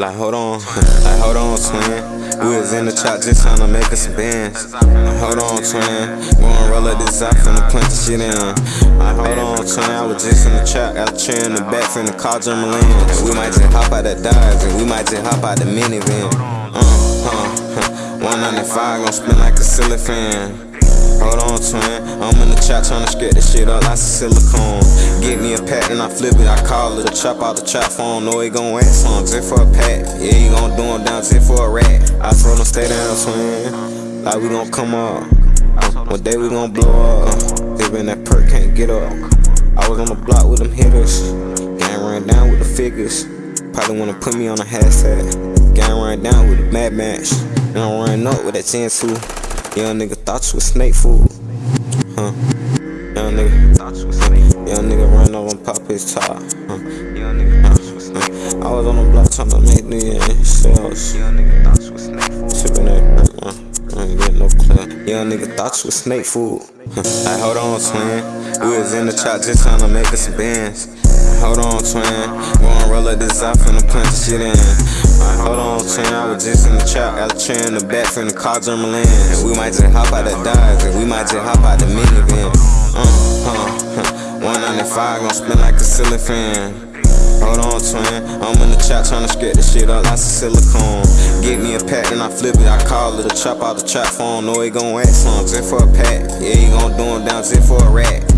like hold on, like hold on, twin. We was in the trap just trying to make us some bands. Hold on, twin. Gonna roll up this out finna plant the shit in. Like, hold on, twin. I was just in the trap, a chair in the back finna call German And we might just hop out that Dodge and we might just hop out the minivan. Uh, uh, 195 gon' spin like a ceiling fan. Hold on, twin. I'm in the trap tryna scrape this shit up like silicone. Get me a pack and I flip it. I call it a trap out the trap phone. Know it gon' whack some just for a pack. Yeah, you gon' do him down just for a rat. I told him stay down, twin. Like we gon' come up. One day we gon' blow up. Been that perk, can't get up. I was on the block with them hitters. Gang ran down with the figures. Probably wanna put me on a hashtag. Gang ran down with the mad match. And I'm running up with that 10 2. Young nigga thought you was snake food. Huh? Young nigga thought you was snake food. Young nigga run over and pop his top. Huh? Young nigga thought you was snake food. I was on the block trying to make new sales. Young nigga thought you was snake food. Sipping that perk, man. I ain't get no clue. Young nigga thought you was snake food. Like, hold on, twin. We was in the trap just trying to make us bands. Hold on, twin. Gonna roll up this out finna punch shit in. Hold on, twin, I was just in the trap, got a chair in the back the car German And we might just hop out that Dodge, and we might just hop out the minivan. Uh, huh, huh. 195 gon' spin like a ceiling fan. Hold on, twin. I'm in the trap tryna scrape this shit up like silicone. Get me a pack and I flip it. I call it a trap out the trap phone. Know it gon' whack some just for a pack. Yeah, you gon' do him down just for a rat.